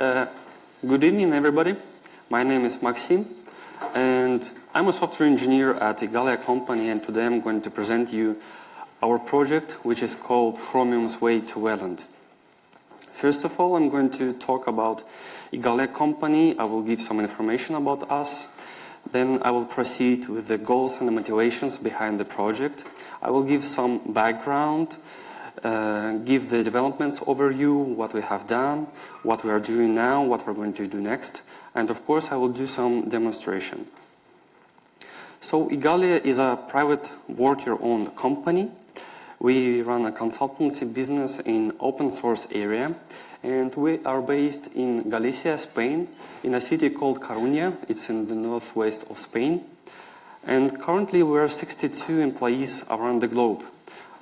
Uh, good evening, everybody. My name is Maxim, and I'm a software engineer at Igalia company, and today I'm going to present you our project, which is called Chromium's Way to Wayland. First of all, I'm going to talk about Igalia company. I will give some information about us. Then I will proceed with the goals and the motivations behind the project. I will give some background, uh, give the developments overview, what we have done, what we are doing now, what we're going to do next, and of course I will do some demonstration. So Igalia is a private worker-owned company. We run a consultancy business in open source area and we are based in Galicia, Spain, in a city called Coruña. It's in the northwest of Spain. And currently we are 62 employees around the globe.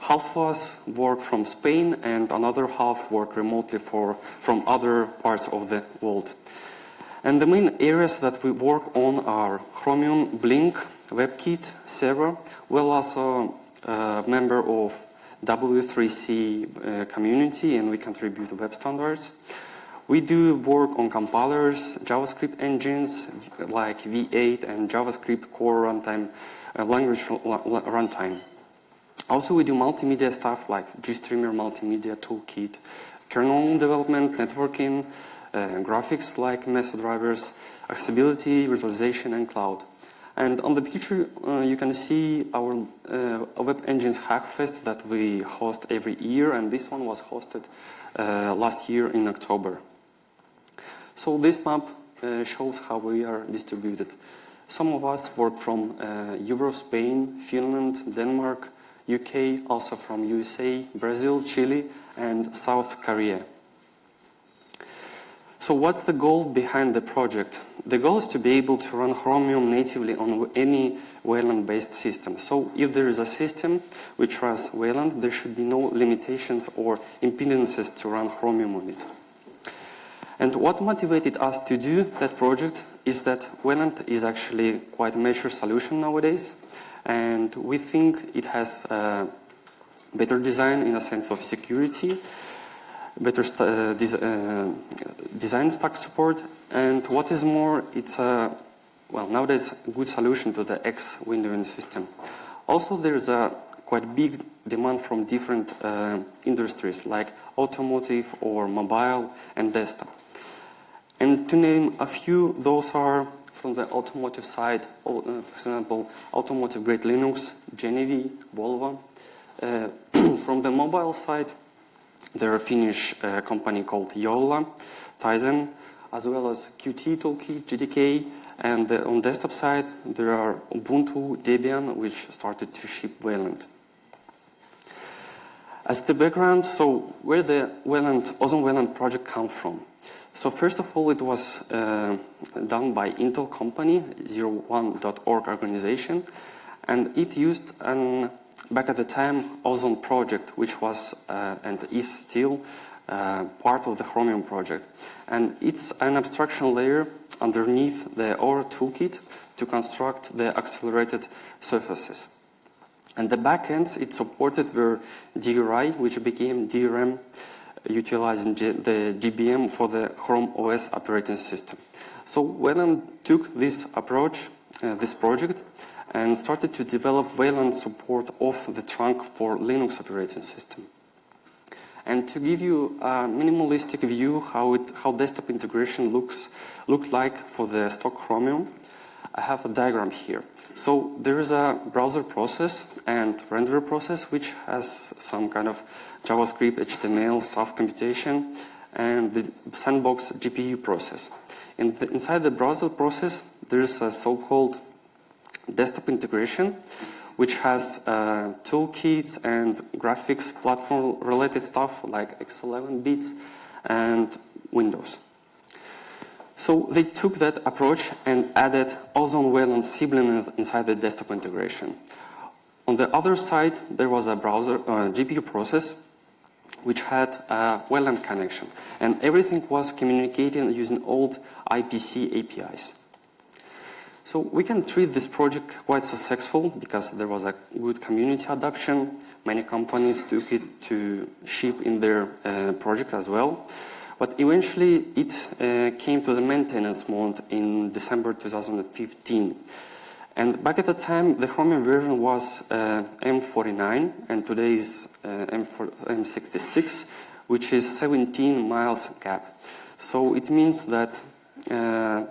Half of us work from Spain and another half work remotely for, from other parts of the world. And the main areas that we work on are Chromium, Blink, WebKit, Servo. We're also a member of W3C uh, community and we contribute to web standards. We do work on compilers, JavaScript engines like V8 and JavaScript core runtime, uh, language runtime. Also, we do multimedia stuff like GStreamer Multimedia Toolkit, kernel development, networking, uh, graphics like Mesa drivers, accessibility, visualization, and cloud. And on the picture, uh, you can see our uh, Web Engines Hackfest that we host every year, and this one was hosted uh, last year in October. So this map uh, shows how we are distributed. Some of us work from uh, Europe, Spain, Finland, Denmark, UK, also from USA, Brazil, Chile, and South Korea. So what's the goal behind the project? The goal is to be able to run Chromium natively on any Wayland-based system. So if there is a system which runs Wayland, there should be no limitations or impedances to run Chromium on it. And what motivated us to do that project is that Wayland is actually quite a mature solution nowadays and we think it has better design in a sense of security, better uh, des uh, design stack support, and what is more, it's a well nowadays a good solution to the X windowing system. Also, there's a quite big demand from different uh, industries like automotive or mobile and desktop. And to name a few, those are from the automotive side, uh, for example, automotive grade Linux, GENIVI, Volvo. Uh, from the mobile side, there are Finnish uh, company called Jolla, Tizen, as well as Qt Toolkit, GDK, and uh, on desktop side, there are Ubuntu, Debian, which started to ship Wayland. As the background, so where the Wayland, Ozone Wayland project come from? So first of all, it was uh, done by Intel company, 01.org organization, and it used an, back at the time, Ozone project, which was uh, and is still uh, part of the Chromium project. And it's an abstraction layer underneath the Aura toolkit to construct the accelerated surfaces. And the backends it supported were DRI, which became DRM utilizing the GBM for the Chrome OS operating system. So Wayland took this approach, uh, this project, and started to develop Wayland support of the trunk for Linux operating system. And to give you a minimalistic view how, it, how desktop integration looks look like for the stock Chromium, I have a diagram here. So there is a browser process and renderer process which has some kind of JavaScript, HTML, stuff computation, and the sandbox GPU process. In the, inside the browser process, there's a so-called desktop integration, which has uh, toolkits and graphics platform related stuff like X11 bits and Windows. So they took that approach and added Ozone Wayland sibling inside the desktop integration. On the other side, there was a browser uh, GPU process which had a Wayland connection, and everything was communicating using old IPC APIs. So we can treat this project quite successful because there was a good community adoption. Many companies took it to ship in their uh, project as well. But eventually it uh, came to the maintenance mode in December 2015. And back at the time, the Chromium version was uh, M49, and today is uh, M4, M66, which is 17 miles gap. So it means that uh,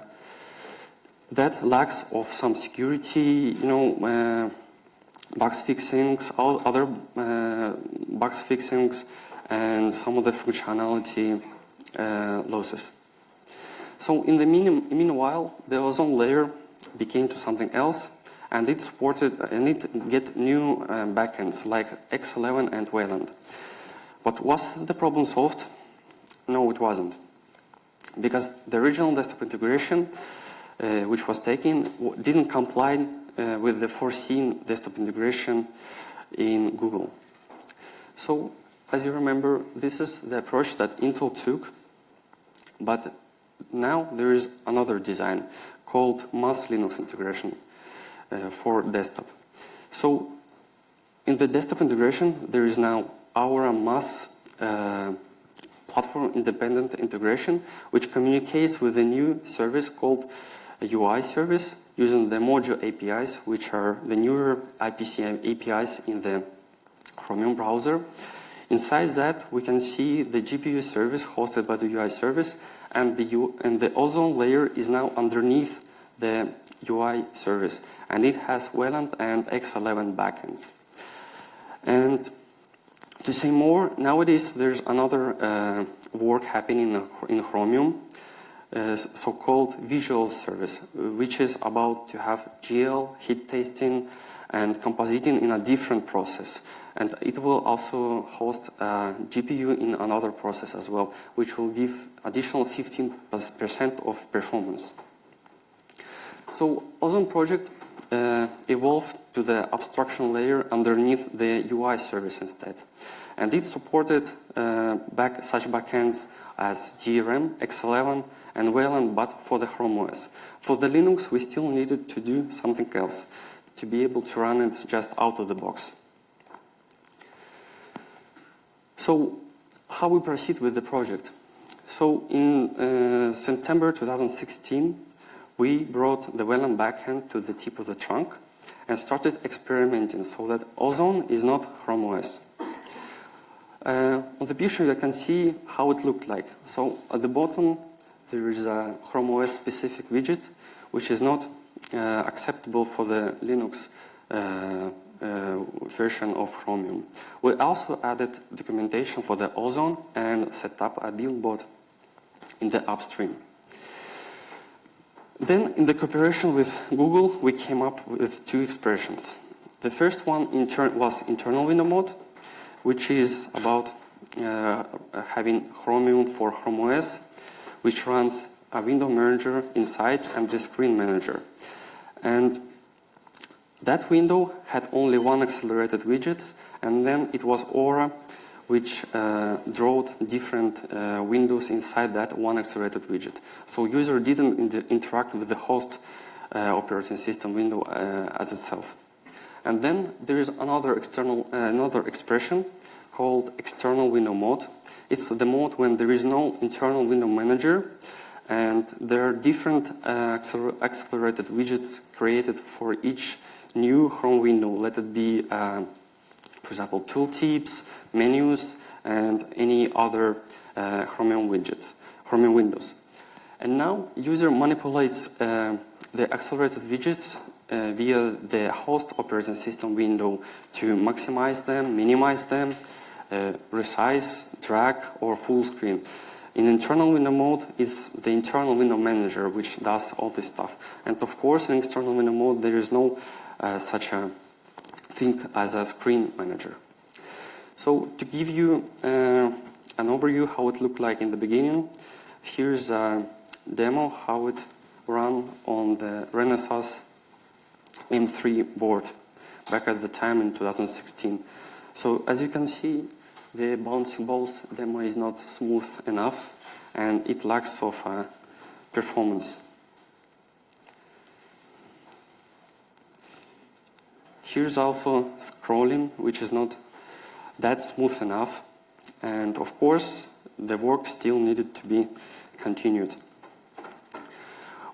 that lacks of some security, you know, uh, bugs fixings, all other uh, bugs fixings, and some of the functionality losses. So in the meanwhile, the ozone layer became to something else, and it supported and it get new uh, backends like X11 and Wayland. But was the problem solved? No, it wasn't, because the original desktop integration, uh, which was taken, didn't comply uh, with the foreseen desktop integration in Google. So, as you remember, this is the approach that Intel took, but now there is another design called Mus Linux integration uh, for desktop. So, in the desktop integration, there is now our Mus uh, platform independent integration, which communicates with a new service called UI service using the Mojo APIs, which are the newer IPC APIs in the Chromium browser. Inside that, we can see the GPU service hosted by the UI service, and the, U and the ozone layer is now underneath the UI service, and it has Wayland and X11 backends. And to say more, nowadays there's another uh, work happening in Chromium, uh, so-called Viz service, which is about to have GL, hit testing, and compositing in a different process. And it will also host GPU in another process as well, which will give additional 15% of performance. So Ozone project uh, evolved to the abstraction layer underneath the UI service instead. And it supported uh, back, such backends as DRM, X11, and Wayland, but for the Chrome OS. For the Linux, we still needed to do something else to be able to run it just out of the box. So, how we proceed with the project? So, in uh, September 2016, we brought the Wayland backend to the tip of the trunk and started experimenting so that Ozone is not Chrome OS. Uh, on the picture you can see how it looked like. So at the bottom there is a Chrome OS specific widget which is not uh, acceptable for the Linux uh, version of Chromium. We also added documentation for the Ozone and set up a buildbot in the upstream. Then in the cooperation with Google, we came up with two expressions. The first one inter was internal window mode, which is about uh, having Chromium for Chrome OS which runs a window manager inside and the screen manager. And that window had only one accelerated widget, and then it was Aura, which uh, different uh, windows inside that one accelerated widget. So user didn't interact with the host uh, operating system window uh, as itself. And then there is another external, uh, another expression called external window mode, it's the mode when there is no internal window manager and there are different uh, accelerated widgets created for each new Chrome window. Let it be, uh, for example, tooltips, menus, and any other uh, Chromium widgets, Chromium windows. And now user manipulates uh, the accelerated widgets uh, via the host operating system window to maximize them, minimize them, uh, resize, drag, or full screen. In internal window mode is the internal window manager which does all this stuff. And of course in external window mode there is no such a thing as a screen manager. So to give you uh, an overview how it looked like in the beginning, here's a demo how it ran on the Renesas M3 board back at the time in 2016. So as you can see, the bouncing balls demo is not smooth enough and it lacks of uh, performance. Here's also scrolling, which is not that smooth enough. And of course, the work still needed to be continued.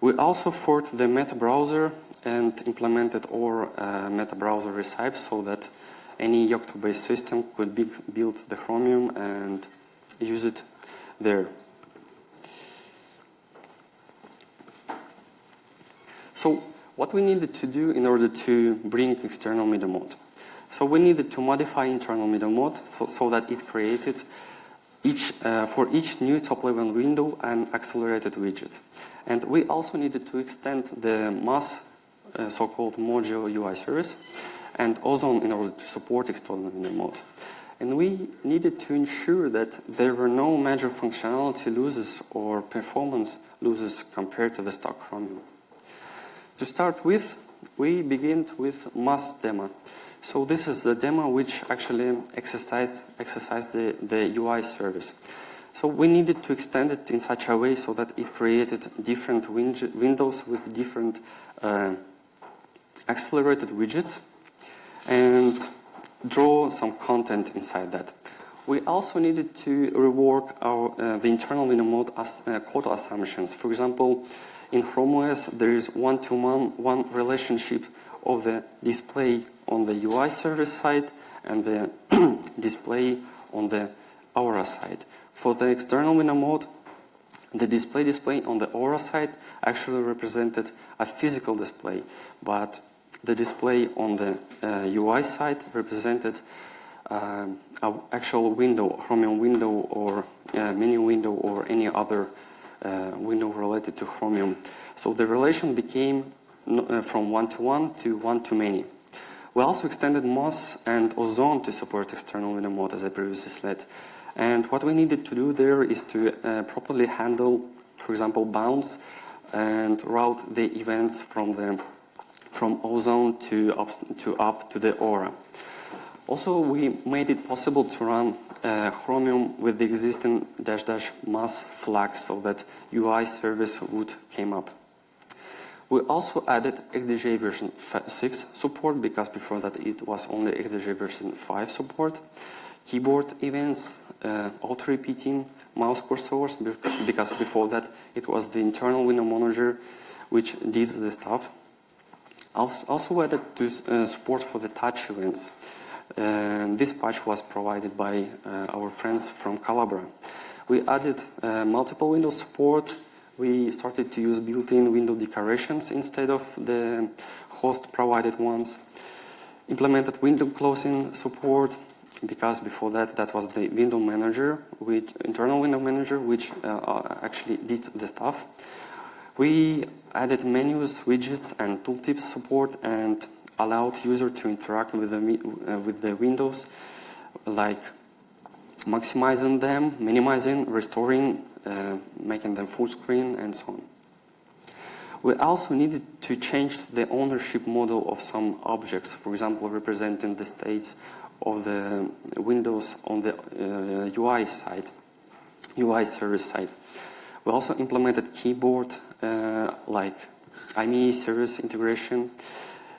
We also forked the meta browser and implemented our uh, meta browser recipe so that any Yocto-based system could be, build the Chromium and use it there. So what we needed to do in order to bring external middle mode? So we needed to modify internal middle mode so, so that it created each, uh, for each new top-level window an accelerated widget. And we also needed to extend the mus uh, so-called Mojo UI service and Ozone in order to support external middle mode. And we needed to ensure that there were no major functionality losses or performance losses compared to the stock Chromium. To start with, we begin with mus demo. So this is the demo which actually exercised, exercised the, the UI service. So we needed to extend it in such a way so that it created different win windows with different uh, accelerated widgets and draw some content inside that. We also needed to rework our, uh, the internal window mode as, uh, code assumptions. For example, in Chrome OS, there is one-to-one -one relationship of the display on the UI service side and the display on the Aura side. For the external window mode, the display display on the Aura side actually represented a physical display, but the display on the uh, UI side represented uh, an actual window, Chromium window or uh, menu window or any other window related to Chromium. So the relation became uh, from one-to-one to one-to-many. We also extended Mus and Ozone to support external window mode as I previously said. And what we needed to do there is to uh, properly handle, for example, bounds and route the events from the from ozone to up to up to the aura. Also, we made it possible to run uh, Chromium with the existing dash dash mus flag so that UI service would came up. We also added XDG version 6 support because before that it was only XDG version 5 support. Keyboard events, uh, auto-repeating, mouse cursors because before that it was the internal window manager which did the stuff. Also added to uh, support for the touch events. Uh, this patch was provided by uh, our friends from Collabora. We added uh, multiple window support. We started to use built-in window decorations instead of the host provided ones. Implemented window closing support because before that that was the window manager, which internal window manager, which uh, actually did the stuff. We added menus, widgets, and tooltips support and allowed user to interact with the, uh, with the windows like maximizing them, minimizing, restoring, uh, making them full screen, and so on. We also needed to change the ownership model of some objects, for example, representing the states of the windows on the uh, UI side, UI service side. We also implemented keyboard uh, like IME service integration.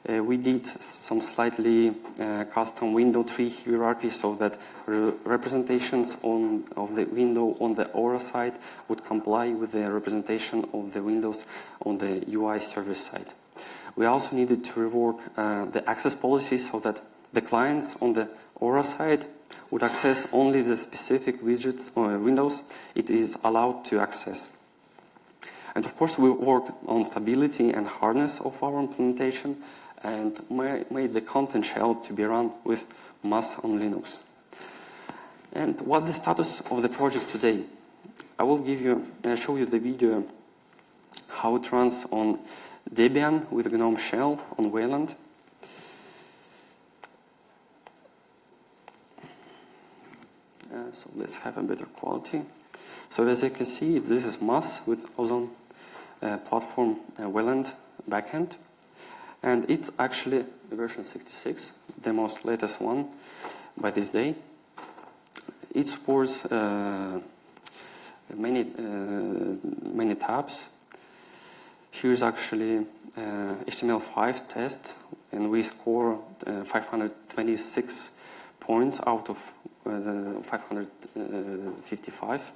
Uh, we did some slightly uh, custom window tree hierarchy so that re representations on, of the window on the Aura side would comply with the representation of the windows on the UI service side. We also needed to rework uh, the access policy so that the clients on the Aura side would access only the specific widgets or windows it is allowed to access. And of course, we work on stability and hardness of our implementation and made the content shell to be run with Mus on Linux. And what the status of the project today? I will give you, uh, show you the video how it runs on Debian with GNOME shell on Wayland. Uh, so let's have a better quality. So as you can see, this is Mus with Ozone uh, platform uh, Wayland backend. And it's actually version 66, the most latest one by this day. It supports uh, many, uh, many tabs. Here's actually uh, HTML5 test, and we score uh, 526 points out of uh, 555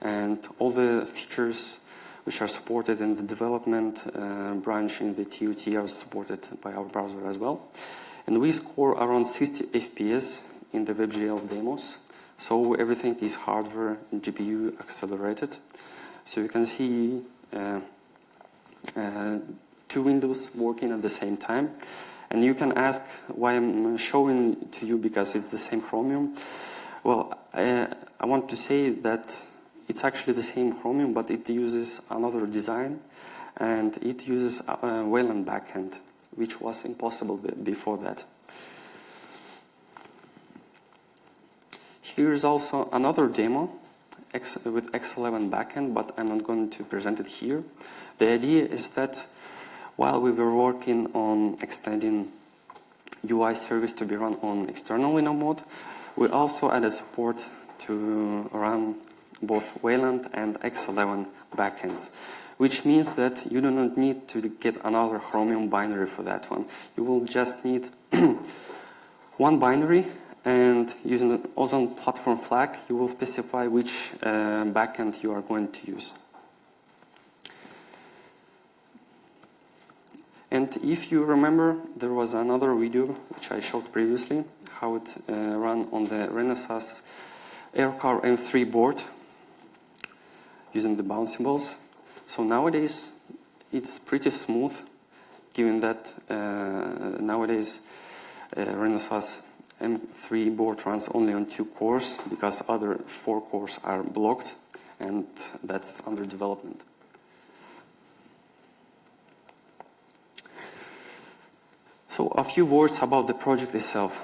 and all the features which are supported in the development uh, branch in the TOT are supported by our browser as well. And we score around 60 FPS in the WebGL demos. So everything is hardware GPU accelerated. So you can see uh, uh, two windows working at the same time. And you can ask why I'm showing to you because it's the same Chromium. Well, I, I want to say that it's actually the same Chromium, but it uses another design and it uses a, a Wayland backend, which was impossible before that. Here is also another demo with X11 backend, but I'm not going to present it here. The idea is that while we were working on extending UI service to be run on external window mode, we also added support to run both Wayland and X11 backends, which means that you do not need to get another Chromium binary for that one. You will just need one binary and using the Ozone platform flag, you will specify which uh, backend you are going to use. And if you remember, there was another video which I showed previously, how it uh, ran on the Renesas R-Car M3 board using the bouncy balls. So nowadays, it's pretty smooth, given that uh, nowadays uh, Renesas M3 board runs only on two cores because other four cores are blocked and that's under development. So a few words about the project itself.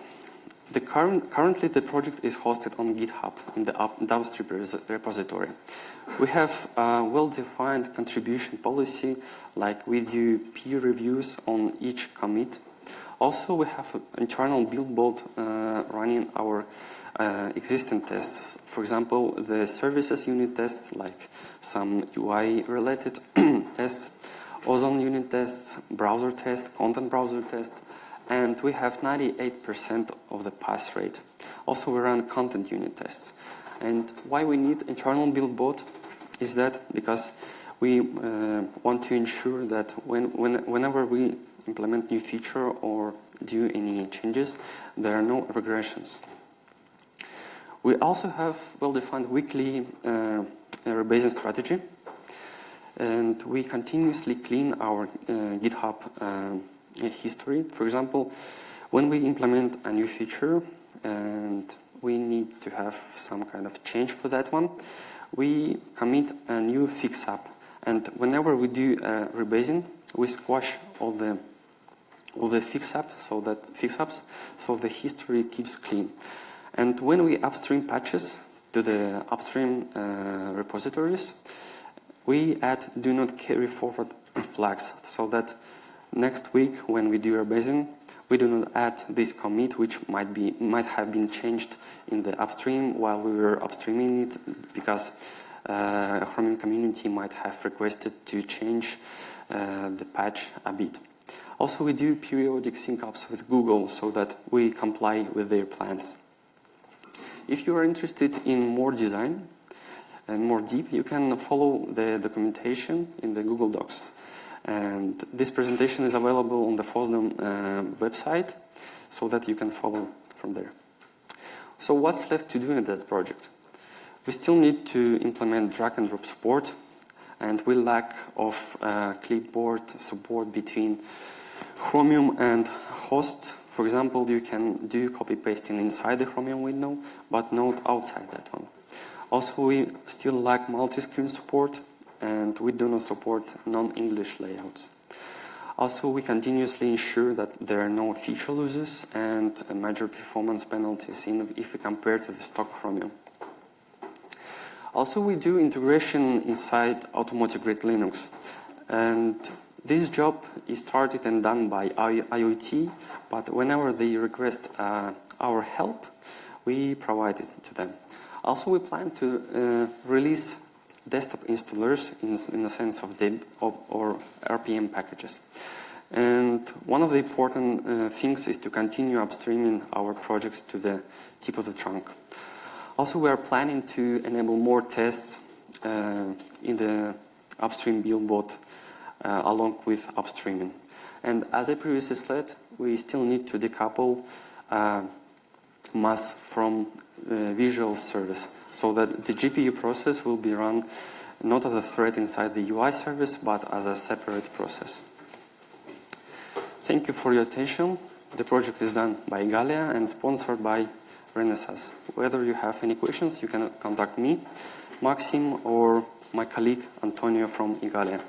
The current, currently the project is hosted on GitHub in the up, repository. We have a well-defined contribution policy, like we do peer reviews on each commit also, we have an internal buildbot uh, running our uh, existing tests. For example, the services unit tests, like some UI-related tests, Ozone unit tests, browser tests, content browser tests, and we have 98% of the pass rate. Also, we run content unit tests. And why we need internal buildbot is that because we uh, want to ensure that when, when, whenever we implement new feature or do any changes, there are no regressions. We also have well-defined weekly uh, rebasing strategy and we continuously clean our uh, GitHub uh, history. For example, when we implement a new feature and we need to have some kind of change for that one, we commit a new fix up and whenever we do a rebasing, we squash all the all the fix up so that fix ups so the history keeps clean. And when we upstream patches to the upstream uh, repositories, we add do not carry forward flags so that next week when we do rebasing, we do not add this commit which might be might have been changed in the upstream while we were upstreaming it because uh, Chromium community might have requested to change uh, the patch a bit. Also, we do periodic sync-ups with Google so that we comply with their plans. If you are interested in more design and more deep, you can follow the documentation in the Google Docs. And this presentation is available on the FOSDEM uh, website so that you can follow from there. So what's left to do in that project? We still need to implement drag and drop support and we lack of uh, clipboard support between Chromium and host, for example, you can do copy pasting inside the Chromium window, but not outside that one. Also, we still lack multi-screen support, and we do not support non-English layouts. Also, we continuously ensure that there are no feature losses and major performance penalties in, if we compare to the stock Chromium. Also, we do integration inside automotive grade Linux. And this job is started and done by IoT, but whenever they request uh, our help, we provide it to them. Also, we plan to uh, release desktop installers in, in the sense of DEB or, or RPM packages. And one of the important uh, things is to continue upstreaming our projects to the tip of the trunk. Also, we are planning to enable more tests uh, in the upstream both uh, along with upstreaming. And as I previously said, we still need to decouple uh, Mus from uh, Viz service so that the GPU process will be run not as a thread inside the UI service, but as a separate process. Thank you for your attention. The project is done by Igalia and sponsored by Renesas. Whether you have any questions, you can contact me, Maxim, or my colleague Antonio from Igalia.